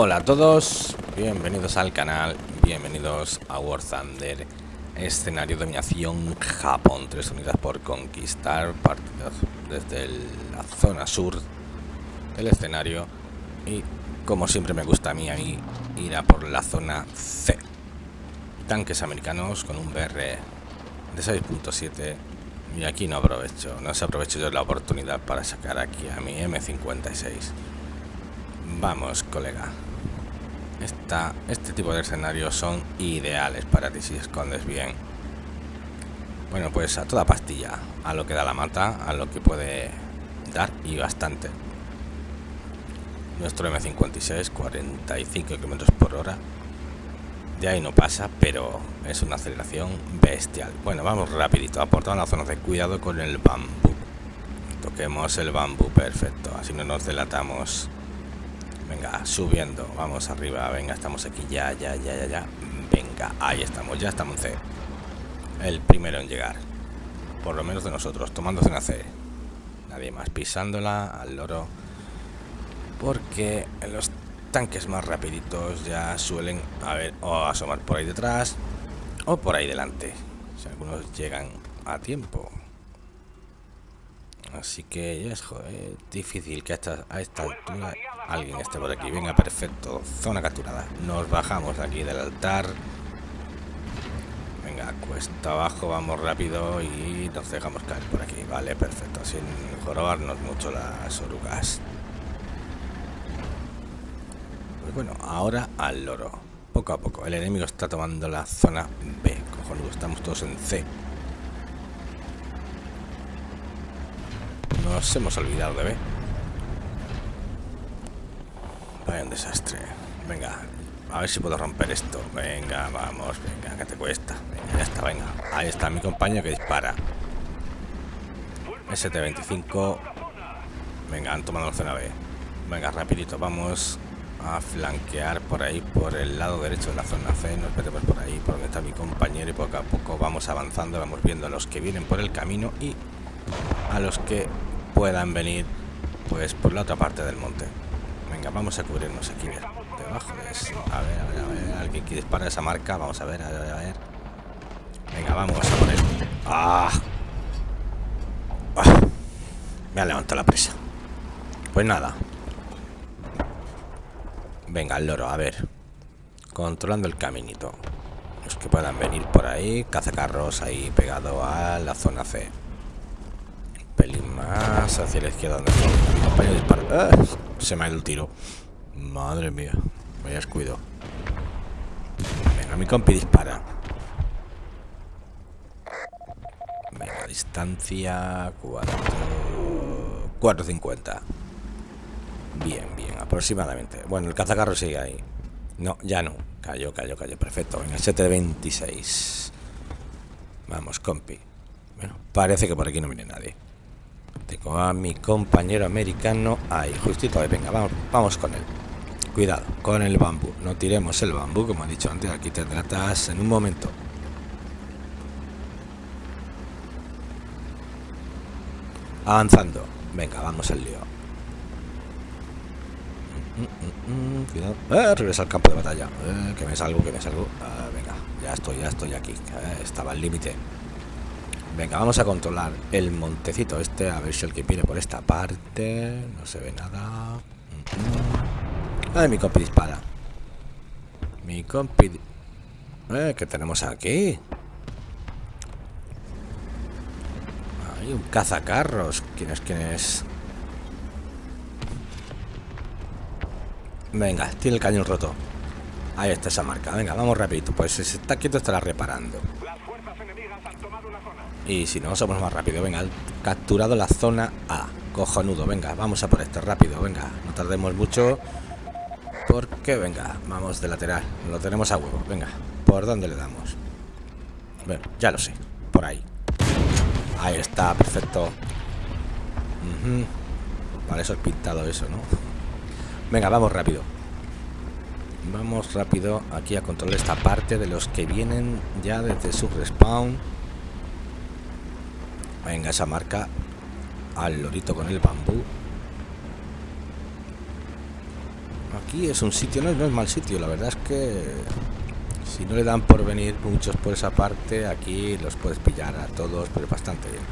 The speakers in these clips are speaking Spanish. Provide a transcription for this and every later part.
Hola a todos, bienvenidos al canal, bienvenidos a War Thunder, escenario de dominación Japón, tres unidades por conquistar, partidas desde la zona sur del escenario y como siempre me gusta a mí, a mí ir a por la zona C. Tanques americanos con un BR de 6.7 y aquí no aprovecho, no se aprovecho yo la oportunidad para sacar aquí a mi M56. Vamos, colega. Esta, este tipo de escenarios son ideales para ti si escondes bien. Bueno, pues a toda pastilla, a lo que da la mata, a lo que puede dar y bastante. Nuestro M56, 45 km por hora. De ahí no pasa, pero es una aceleración bestial. Bueno, vamos rapidito, aportando la zona de cuidado con el bambú. Toquemos el bambú, perfecto, así no nos delatamos. Venga, subiendo, vamos arriba, venga, estamos aquí, ya, ya, ya, ya, ya. Venga, ahí estamos, ya estamos en C. El primero en llegar. Por lo menos de nosotros, tomándose una C. Nadie más pisándola al loro. Porque los tanques más rapiditos ya suelen a ver o asomar por ahí detrás o por ahí delante. Si algunos llegan a tiempo. Así que es joder, difícil que a a esta altura alguien esté por aquí. Venga, perfecto. Zona capturada. Nos bajamos aquí del altar. Venga, cuesta abajo, vamos rápido y nos dejamos caer por aquí. Vale, perfecto. Sin jorobarnos mucho las orugas. Pues bueno, ahora al loro. Poco a poco. El enemigo está tomando la zona B. Cojonudo, estamos todos en C. Nos hemos olvidado de B. Vaya un desastre. Venga, a ver si puedo romper esto. Venga, vamos, venga, que te cuesta. Venga, ya está, venga. Ahí está mi compañero que dispara. ST-25. Venga, han tomado la zona B. Venga, rapidito, vamos a flanquear por ahí, por el lado derecho de la zona C. Nos metemos por ahí, por donde está mi compañero y poco a poco vamos avanzando. Vamos viendo a los que vienen por el camino y a los que puedan venir pues por la otra parte del monte. Vamos a cubrirnos aquí debajo de. A ver, a ver, a ver, alguien que dispara esa marca, vamos a ver, a ver, a ver. Venga, vamos a poner. ¡Ah! ¡Ah! Me ha levantado la presa. Pues nada. Venga, el loro, a ver. Controlando el caminito. Los que puedan venir por ahí. Cazacarros ahí pegado a la zona C pelín más hacia la izquierda donde compañero. ¡Ah! Se me ha ido el tiro. Madre mía. Vaya descuido. Venga, mi compi dispara. Venga, distancia 4... 4.50. Bien, bien, aproximadamente. Bueno, el cazacarro sigue ahí. No, ya no. Cayó, cayó, cayó. Perfecto. Venga, 726. Vamos, compi. Bueno, parece que por aquí no viene nadie. Tengo a mi compañero americano ahí, justito ahí. Venga, vamos, vamos con él. Cuidado, con el bambú. No tiremos el bambú, como he dicho antes. Aquí te tratas en un momento. Avanzando. Venga, vamos al lío. Mm, mm, mm, cuidado. Eh, regresa al campo de batalla. Eh, que me salgo, que me salgo. Ah, venga, ya estoy, ya estoy aquí. Eh, estaba al límite. Venga, vamos a controlar el montecito este, a ver si el que viene por esta parte... No se ve nada... Ay, mi compi dispara. Mi compi... Eh, ¿Qué tenemos aquí? Hay un cazacarros. ¿Quién es? ¿Quién es? Venga, tiene el cañón roto. Ahí está esa marca. Venga, vamos rapidito. Pues si está quieto estará reparando. Y si no, somos más rápido. Venga, capturado la zona A. Cojonudo, venga, vamos a por este rápido. Venga, no tardemos mucho. Porque, venga, vamos de lateral. Lo tenemos a huevo. Venga, ¿por dónde le damos? Bueno, ya lo sé. Por ahí. Ahí está, perfecto. Vale, eso es pintado eso, ¿no? Venga, vamos rápido. Vamos rápido aquí a controlar esta parte de los que vienen ya desde su respawn. Venga, esa marca al lorito con el bambú. Aquí es un sitio, no, es mal sitio, la verdad es que si no le dan por venir muchos por esa parte, aquí los puedes pillar a todos, pero bastante bien.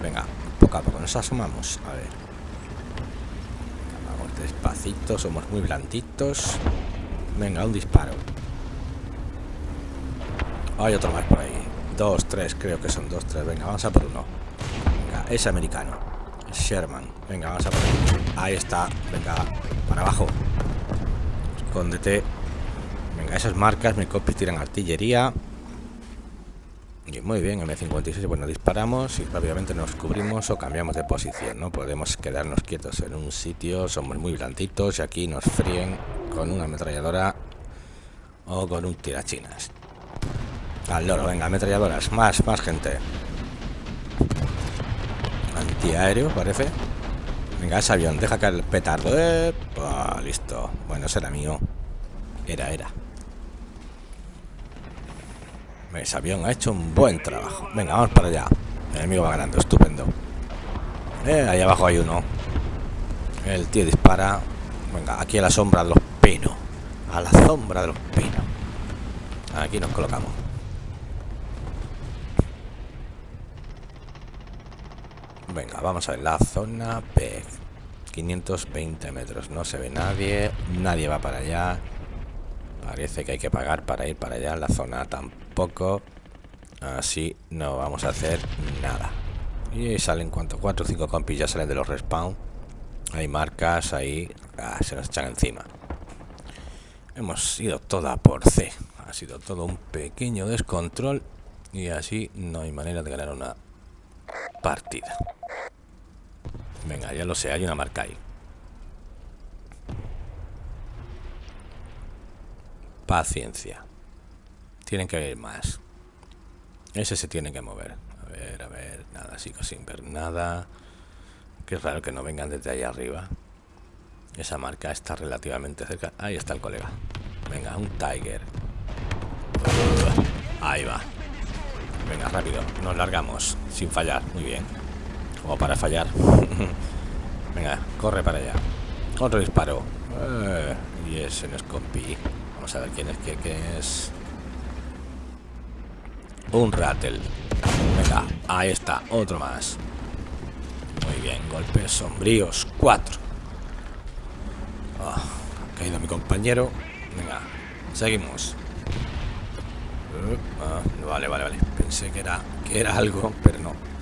Venga, poco a poco nos asomamos. A ver. Vamos despacito, somos muy blanditos. Venga, un disparo. Hay otro más por ahí. Dos, tres, creo que son dos, tres. Venga, vamos a por uno. Es americano. Sherman. Venga, vamos a por ahí. Ahí está. Venga, para abajo. Escóndete. Venga, esas marcas, mi copy tiran artillería. Y muy bien, M56, bueno, disparamos y rápidamente nos cubrimos o cambiamos de posición, ¿no? Podemos quedarnos quietos en un sitio, somos muy blanditos y aquí nos fríen con una ametralladora o con un tirachinas. Al loro, venga, ametralladoras, más, más gente. Antiaéreo, parece. Venga, ese avión, deja caer el petardo. Eh, listo. Bueno, será mío. Era, era. Ese avión ha hecho un buen trabajo. Venga, vamos para allá. El enemigo va ganando, estupendo. Eh, ahí abajo hay uno. El tío dispara. Venga, aquí a la sombra de los pinos. A la sombra de los pinos. Aquí nos colocamos. Venga, vamos a ver la zona P. 520 metros. No se ve nadie. Nadie va para allá. Parece que hay que pagar para ir para allá. La zona tampoco. Así no vamos a hacer nada. Y salen cuanto 4 o 5 compis ya salen de los respawn. Hay marcas ahí. Ah, se nos echan encima. Hemos ido toda por C. Ha sido todo un pequeño descontrol. Y así no hay manera de ganar una partida. Venga, ya lo sé, hay una marca ahí. Paciencia. Tienen que ir más. Ese se tiene que mover. A ver, a ver, nada, sigo sin ver nada. Qué raro que no vengan desde ahí arriba. Esa marca está relativamente cerca. Ahí está el colega. Venga, un Tiger. ahí va. Venga, rápido. Nos largamos. Sin fallar. Muy bien. O para fallar. Venga, corre para allá. Otro disparo. Eh, y es compi. Vamos a ver quién es que, es. Un rattle. Venga, ahí está. Otro más. Muy bien. Golpes sombríos. Cuatro. Ah, ha caído mi compañero. Venga, seguimos. Uh, ah, vale, vale, vale. Pensé que era, que era algo, pero no.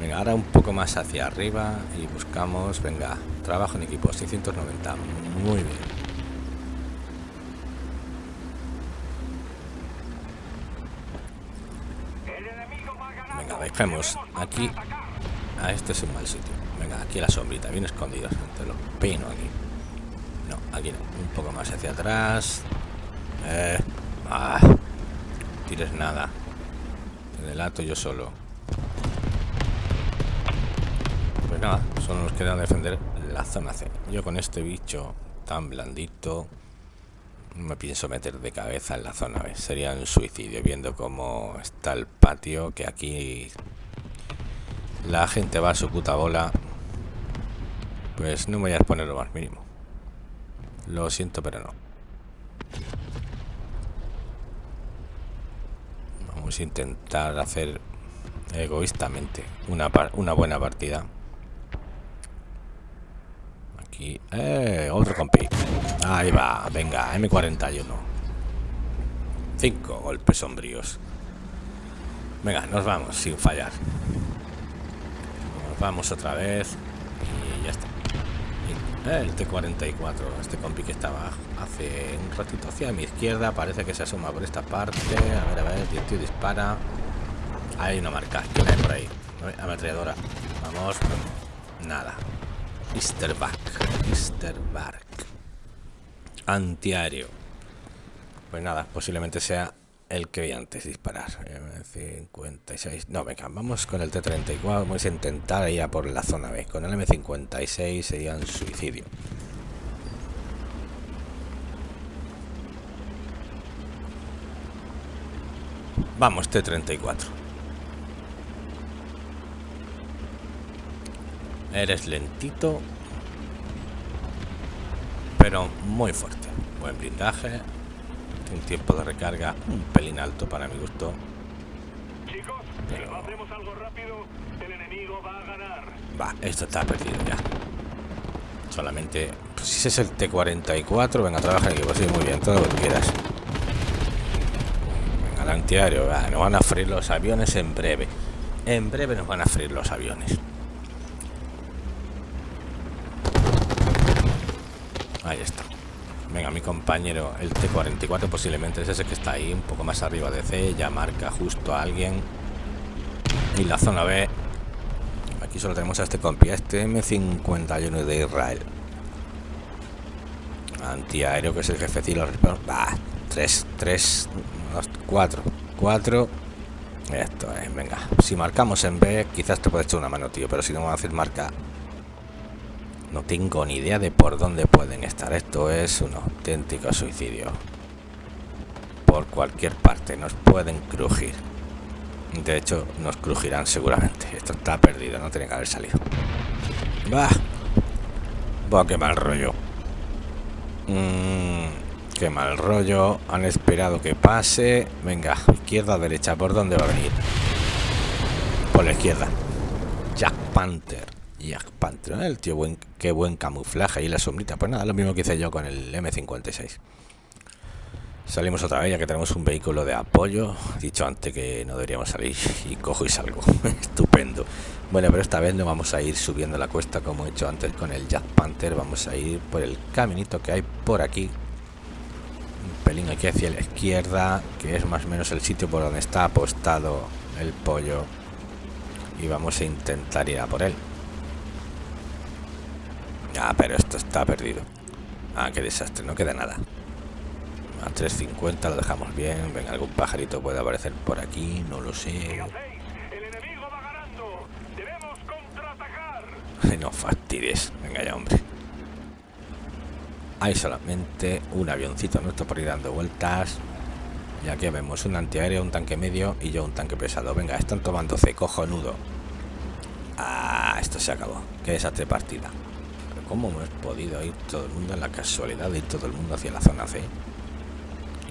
Venga, ahora un poco más hacia arriba y buscamos, venga, trabajo en equipo 690. Muy bien. Venga, dejemos aquí. A este es un mal sitio. Venga, aquí la sombrita, bien escondido. Te lo peino aquí. No, aquí no. Un poco más hacia atrás. Eh. Ah, tires nada. Te delato yo solo. Pues nada, solo nos queda defender la zona C. Yo con este bicho tan blandito me pienso meter de cabeza en la zona B. Sería un suicidio viendo cómo está el patio, que aquí la gente va a su puta bola. Pues no me voy a exponer lo más mínimo. Lo siento, pero no. Vamos a intentar hacer egoístamente una, una buena partida. Eh, otro compi. Ahí va, venga, M41. Cinco golpes sombríos. Venga, nos vamos sin fallar. Nos vamos otra vez. Y ya está. Eh, el T-44, este compi que estaba hace un ratito hacia mi izquierda, parece que se asoma por esta parte. A ver, a ver, tío dispara. Hay una marca, ¿quién hay por ahí? Ametralladora. Vamos. Nada. Mr. Back. Mr. Bark. Antiaéreo. Pues nada, posiblemente sea el que vi antes disparar. 56. No, venga, vamos con el T-34. Vamos a intentar ir a por la zona B. Con el M56 sería un suicidio. Vamos, T-34. Eres lentito, pero muy fuerte. Buen blindaje, un tiempo de recarga un pelín alto para mi gusto. Chicos, si no hacemos algo rápido, el enemigo va a ganar. Va, esto está perdido ya. Solamente, pues, si es el T-44, venga, trabaja en equipo, sí, muy bien, todo lo que quieras. Venga, el antiaéreo, va, nos van a freír los aviones en breve. En breve nos van a freír los aviones. Ahí está. Venga, mi compañero, el T-44 posiblemente es ese que está ahí, un poco más arriba de C, ya marca justo a alguien. Y la zona B, aquí solo tenemos a este compi, este M51 de Israel. Antiaéreo, que es el jefe de los Va, 3, 3, 4, 4. Esto es, venga. Si marcamos en B, quizás te puede echar una mano, tío, pero si no vamos a hacer marca no tengo ni idea de por dónde pueden estar. Esto es un auténtico suicidio. Por cualquier parte nos pueden crujir. De hecho, nos crujirán seguramente. Esto está perdido, no tiene que haber salido. Va. Va, qué mal rollo. Mm, qué mal rollo. Han esperado que pase. Venga, izquierda derecha. ¿Por dónde va a venir? Por la izquierda. Jack Panther. Jack Panther, el tío buen, qué buen camuflaje y la sombrita. Pues nada, lo mismo que hice yo con el M56. Salimos otra vez ya que tenemos un vehículo de apoyo. Dicho antes que no deberíamos salir y cojo y salgo. Estupendo. Bueno, pero esta vez no vamos a ir subiendo la cuesta como he hecho antes con el Jack Panther. Vamos a ir por el caminito que hay por aquí. Un pelín aquí hacia la izquierda, que es más o menos el sitio por donde está apostado el pollo. Y vamos a intentar ir a por él. Ah, pero esto está perdido. Ah, qué desastre, no queda nada. A 3.50 lo dejamos bien. Venga, algún pajarito puede aparecer por aquí, no lo sé. No fastidies. Venga ya, hombre. Hay solamente un avioncito nuestro por ir dando vueltas. Y aquí vemos un antiaéreo, un tanque medio y yo un tanque pesado. Venga, están tomando C, cojonudo. Ah, esto se acabó. Qué desastre partida. ¿Cómo hemos podido ir todo el mundo en la casualidad de ir todo el mundo hacia la zona C?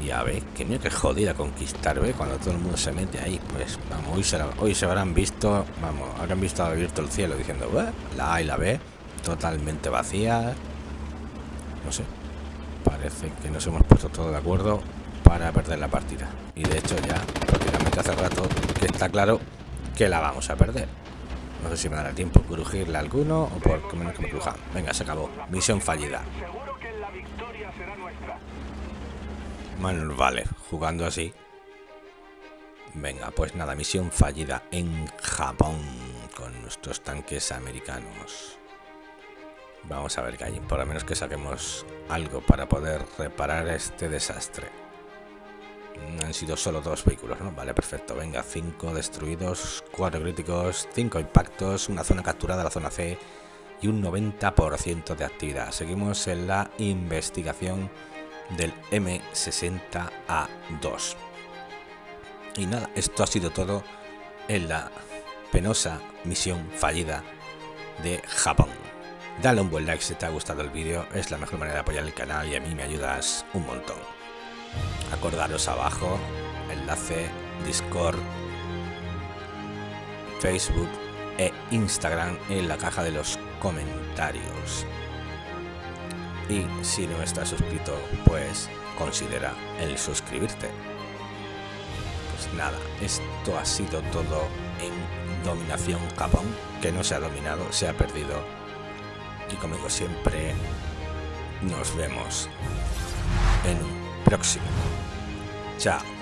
Y a ver, que mira que jodida conquistar, ¿ve? Cuando todo el mundo se mete ahí, pues vamos, hoy se, habrán visto, vamos, habrán visto abierto el cielo diciendo, la A y la B totalmente vacías. No sé, parece que nos hemos puesto todos de acuerdo para perder la partida. Y de hecho ya prácticamente hace rato que está claro que la vamos a perder. No sé si me dará tiempo crujirle alguno o por que menos que me cruja. Venga, se acabó. Misión fallida. Manuel vale, jugando así. Venga, pues nada, misión fallida en Japón con nuestros tanques americanos. Vamos a ver qué hay, por lo menos que saquemos algo para poder reparar este desastre. Han sido solo dos vehículos, ¿no? Vale, perfecto. Venga, cinco destruidos, cuatro críticos, cinco impactos, una zona capturada, la zona C y un 90% de actividad. Seguimos en la investigación del M60A2. Y nada, esto ha sido todo en la penosa misión fallida de Japón. Dale un buen like si te ha gustado el vídeo, es la mejor manera de apoyar el canal y a mí me ayudas un montón. Acordaros abajo, enlace, Discord, Facebook e Instagram en la caja de los comentarios. Y si no estás suscrito, pues considera el suscribirte. Pues nada, esto ha sido todo en Dominación Japón, que no se ha dominado, se ha perdido. Y como digo siempre, nos vemos en un próximo. Chao.